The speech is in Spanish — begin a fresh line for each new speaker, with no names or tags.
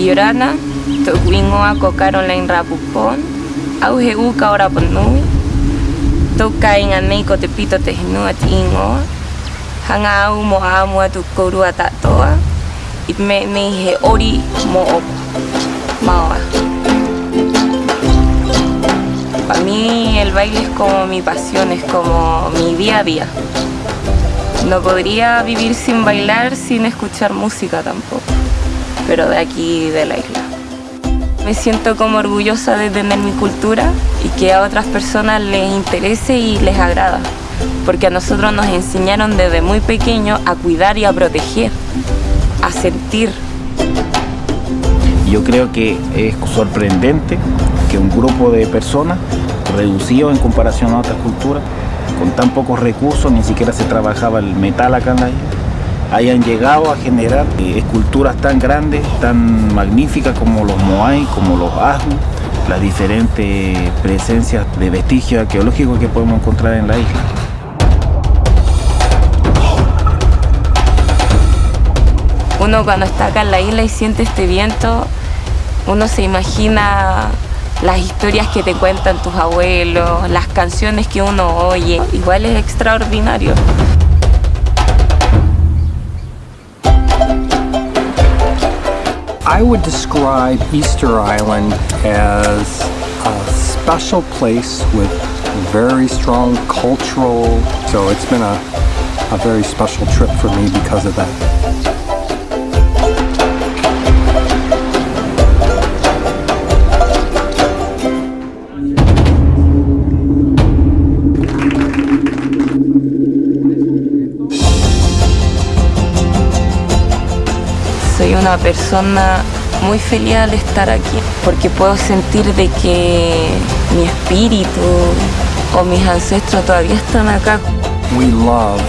Yorana, Tokwingoa Kokarola Rapupon, Auge Uka Ora Ponui, Toka Inganei Kotepito Tehnua Tingoa, Hanga Au Mo Amua Tukorua Tatoa, Itme He Ori Mo Maoa. Para mí el baile es como mi pasión, es como mi día a día. No podría vivir sin bailar, sin escuchar música tampoco, pero de aquí de la isla. Me siento como orgullosa de tener mi cultura y que a otras personas les interese y les agrada, porque a nosotros nos enseñaron desde muy pequeños a cuidar y a proteger, a sentir.
Yo creo que es sorprendente que un grupo de personas reducido en comparación a otras culturas con tan pocos recursos, ni siquiera se trabajaba el metal acá en la isla, hayan llegado a generar eh, esculturas tan grandes, tan magníficas como los Moai, como los Ahu, las diferentes presencias de vestigios arqueológicos que podemos encontrar en la isla.
Uno cuando está acá en la isla y siente este viento, uno se imagina las historias que te cuentan tus abuelos, las canciones que uno oye, igual es extraordinario.
I would describe Easter Island as a special place with very strong cultural, so it's been a, a very special trip for me because of that.
Soy una persona muy feliz al estar aquí porque puedo sentir de que mi espíritu o mis ancestros todavía están acá.
We love